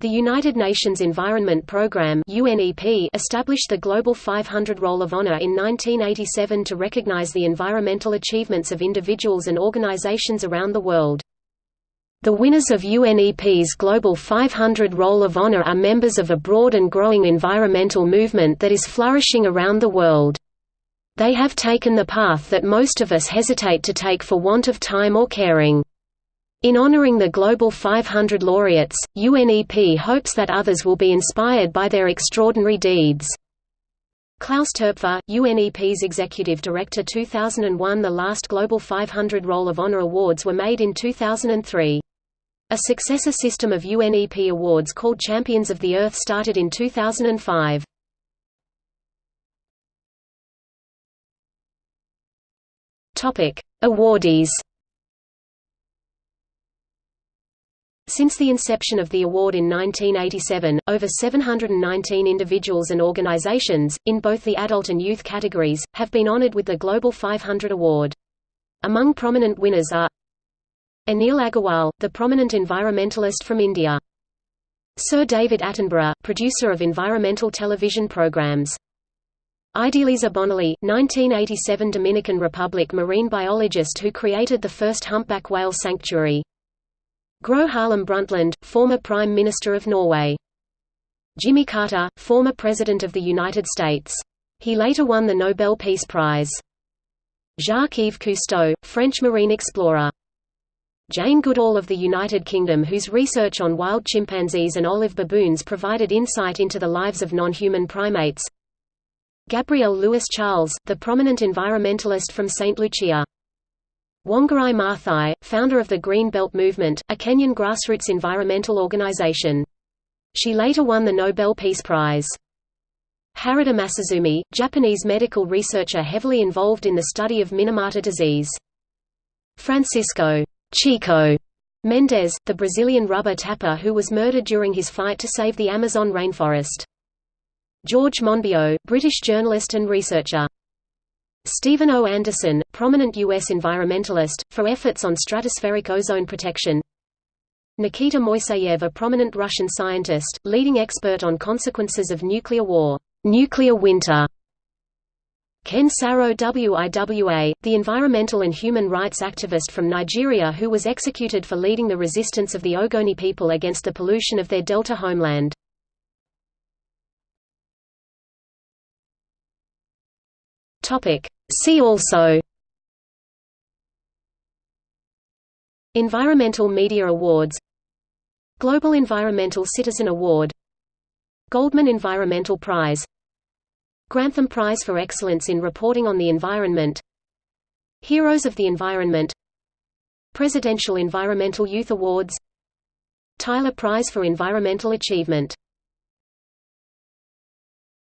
The United Nations Environment Programme established the Global 500 Roll of Honor in 1987 to recognize the environmental achievements of individuals and organizations around the world. The winners of UNEP's Global 500 Roll of Honor are members of a broad and growing environmental movement that is flourishing around the world. They have taken the path that most of us hesitate to take for want of time or caring. In honoring the Global 500 laureates, UNEP hopes that others will be inspired by their extraordinary deeds. Klaus Toepfer, UNEP's Executive Director 2001 The last Global 500 Roll of Honor Awards were made in 2003. A successor system of UNEP awards called Champions of the Earth started in 2005. Awardees Since the inception of the award in 1987, over 719 individuals and organizations, in both the adult and youth categories, have been honored with the Global 500 Award. Among prominent winners are Anil Agarwal, the prominent environmentalist from India. Sir David Attenborough, producer of environmental television programs. Idelisa Bonnelly, 1987 Dominican Republic marine biologist who created the first humpback whale sanctuary. Gro Harlem Brundtland, former Prime Minister of Norway. Jimmy Carter, former President of the United States. He later won the Nobel Peace Prize. Jacques-Yves Cousteau, French marine explorer. Jane Goodall of the United Kingdom whose research on wild chimpanzees and olive baboons provided insight into the lives of non-human primates. Gabrielle Lewis Charles, the prominent environmentalist from St. Lucia. Wangari Maathai, founder of the Green Belt Movement, a Kenyan grassroots environmental organization. She later won the Nobel Peace Prize. Harada Masazumi, Japanese medical researcher heavily involved in the study of Minamata disease. Francisco Chico Mendes, the Brazilian rubber tapper who was murdered during his fight to save the Amazon rainforest. George Monbiot, British journalist and researcher. Stephen O. Anderson, prominent U.S. environmentalist, for efforts on stratospheric ozone protection. Nikita Moiseyev a prominent Russian scientist, leading expert on consequences of nuclear war, nuclear winter. Ken Saro WIWA, the environmental and human rights activist from Nigeria who was executed for leading the resistance of the Ogoni people against the pollution of their delta homeland. Topic. See also Environmental Media Awards Global Environmental Citizen Award Goldman Environmental Prize Grantham Prize for Excellence in Reporting on the Environment Heroes of the Environment Presidential Environmental Youth Awards Tyler Prize for Environmental Achievement